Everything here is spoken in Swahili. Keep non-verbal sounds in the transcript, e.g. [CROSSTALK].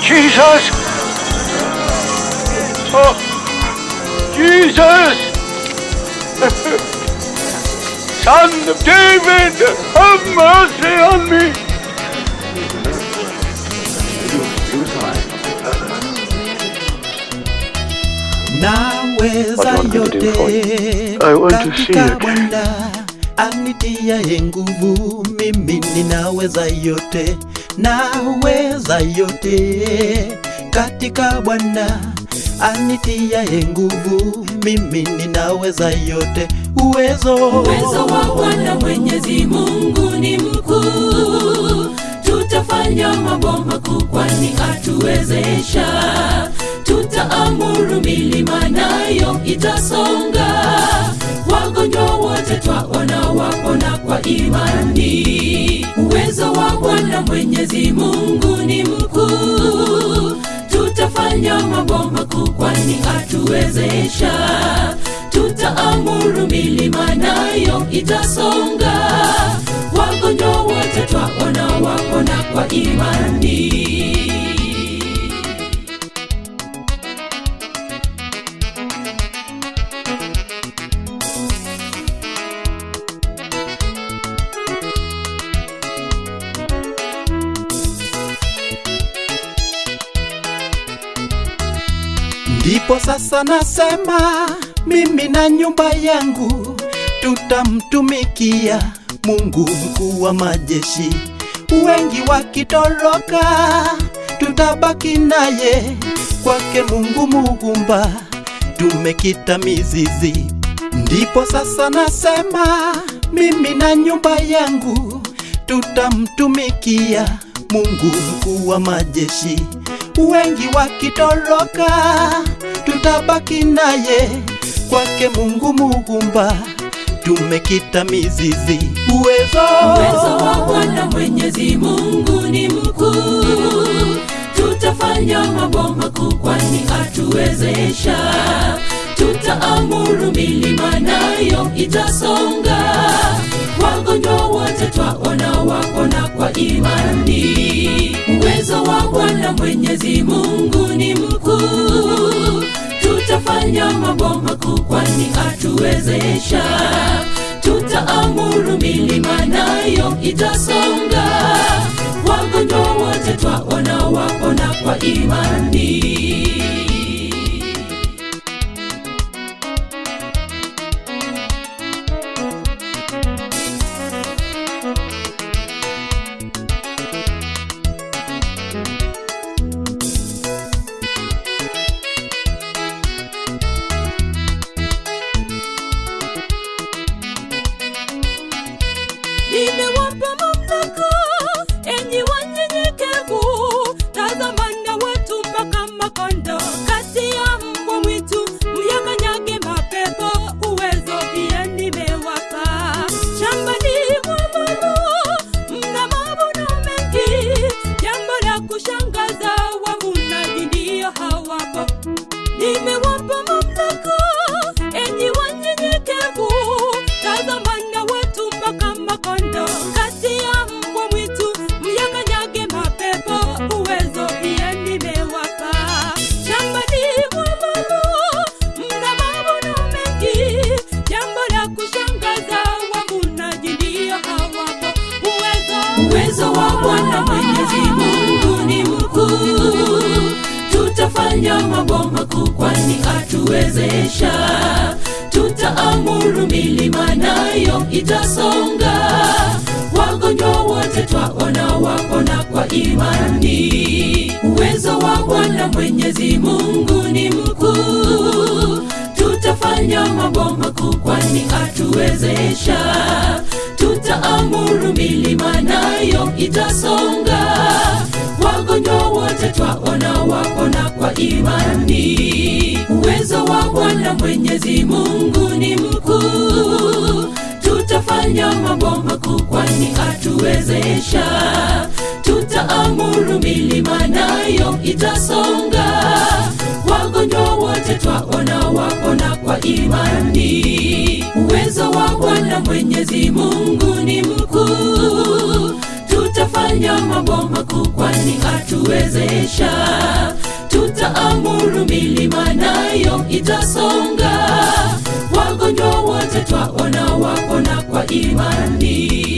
Jesus! Oh, Jesus! [LAUGHS] Son of David, have mercy on me! naweza is do your yote I want to see katika it. Bwana yenguvu nguvu, mimi ninaweza yote, naweza yote. Katika Bwana anitiaye nguvu, mimi ninaweza yote, uwezo. Uwezo wa Bwana Mwenyezi Mungu ni mkuu, tutafanya mambo makuu, kwani atuwezesha. Tutaamuru milima nayo itasonga, wagonjwa wote twaona wapona kwa imani. Bwana Mwenyezi Mungu ni mkuu, tutafanya mambo makuu, kwani atuwezesha tutaamuru milima nayo itasonga, Ndipo sasa nasema mimi na nyumba yangu tutamtumikia Mungu mkuu wa majeshi. Wengi wakitoroka, tutabaki naye kwake Mungu muumba, tumekita mizizi. Ndipo sasa nasema mimi na nyumba yangu tutamtumikia Mungu mkuu wa majeshi. Wengi wakitoroka, tutabaki naye kwake Mungu muumba, tumekita mizizi. Uwezo, Uwezo wa Bwana Mwenyezi Mungu ni mkuu, tutafanya mambo makuu, kwani atuwezesha. Tutaamuru milima nayo itasonga, wagonjwa wote twaona wapona kwa imani. Uwezo wa Bwana Mwenyezi Mungu ni mkuu, tutafanya mambo makuu, kwani atuwezesha tutaamuru milima nayo itasonga, wagonjwa wote twaona wapona kwa imani. Kwani atuwezesha. Tutaamuru milima nayo itasonga, wagonjwa wote twaona wapona kwa imani. Uwezo wa Bwana Mwenyezi Mungu ni mkuu, tutafanya mambo makuu, kwani atuwezesha. Tutaamuru milima nayo itasonga, wagonjwa wote twaona wapona kwa imani. Bwana Mwenyezi Mungu ni mkuu, tutafanya mambo makuu, kwani atuwezesha. Tutaamuru milima nayo itasonga, wagonjwa wote twaona wapona kwa imani. Uwezo wa Bwana Mwenyezi Mungu ni mkuu, tutafanya mambo makuu kwani atuwezesha tutaamuru milima nayo itasonga. Wagonjwa wote twaona wapona kwa imani